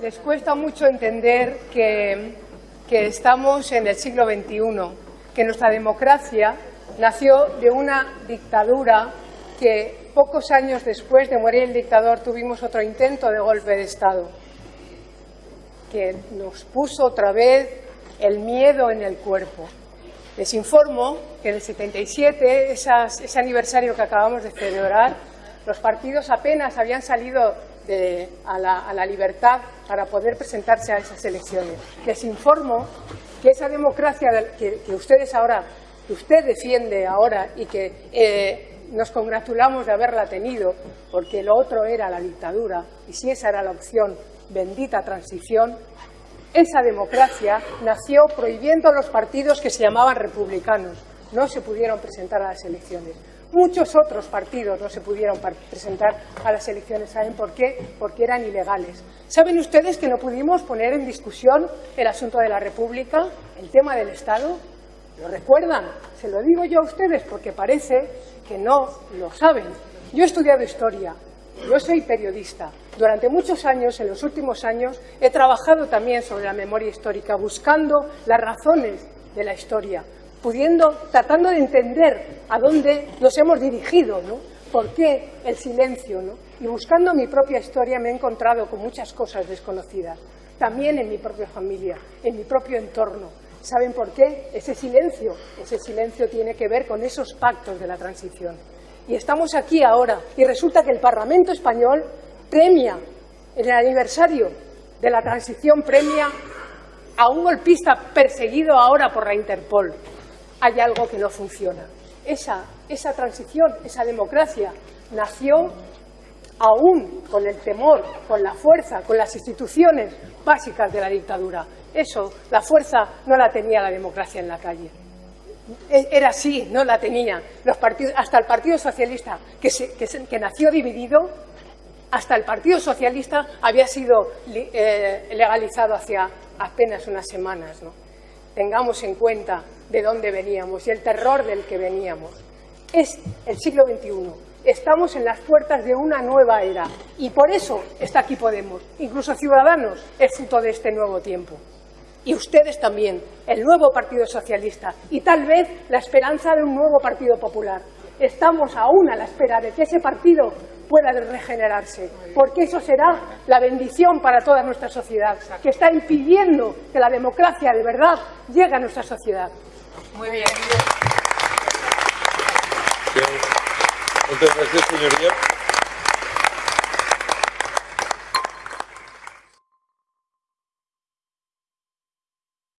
les cuesta mucho entender que, que estamos en el siglo XXI, que nuestra democracia nació de una dictadura que pocos años después de morir el dictador tuvimos otro intento de golpe de Estado, que nos puso otra vez el miedo en el cuerpo. Les informo que en el 77, ese aniversario que acabamos de celebrar, los partidos apenas habían salido a, la, libertad para poder presentarse a esas elecciones. Les informo que esa democracia que, ustedes ahora, que usted defiende ahora y que eh, nos congratulamos de haberla tenido, porque lo otro era la dictadura, y si esa era la opción, bendita transición, esa democracia nació prohibiendo a los partidos que se llamaban republicanos. No se pudieron presentar a las elecciones. Muchos otros partidos no se pudieron presentar a las elecciones. ¿Saben por qué? Porque eran ilegales. ¿Saben ustedes que no pudimos poner en discusión el asunto de la República, el tema del Estado? ¿Lo recuerdan? Se lo digo yo a ustedes porque parece que no lo saben. Yo he estudiado historia, yo soy periodista. Durante muchos años, en los últimos años, he trabajado también sobre la memoria histórica, buscando las razones de la historia, pudiendo, tratando de entender a dónde nos hemos dirigido, ¿no? ¿Por qué el silencio? ¿no? Y buscando mi propia historia me he encontrado con muchas cosas desconocidas, también en mi propia familia, en mi propio entorno. ¿Saben por qué? Ese silencio, ese silencio tiene que ver con esos pactos de la transición. Y estamos aquí ahora y resulta que el Parlamento español premia, en el aniversario de la transición, premia a un golpista perseguido ahora por la Interpol. Hay algo que no funciona. Esa, transición, esa democracia, nació aún con el temor, con la fuerza, con las instituciones básicas de la dictadura. Eso, la fuerza no la tenía la democracia en la calle. E, era así, no la tenía. Los partidos, hasta el Partido Socialista, que, nació dividido, hasta el Partido Socialista había sido eh, legalizado hacia apenas unas semanas. Tengamos en cuenta de dónde veníamos y el terror del que veníamos. Es el siglo XXI. Estamos en las puertas de una nueva era y por eso está aquí Podemos. Incluso Ciudadanos es fruto de este nuevo tiempo y ustedes también, el nuevo Partido Socialista y tal vez la esperanza de un nuevo Partido Popular. Estamos aún a la espera de que ese partido pueda regenerarse, porque eso será la bendición para toda nuestra sociedad, que está impidiendo que la democracia de verdad llegue a nuestra sociedad. Muy bien. Muchas gracias, señoría.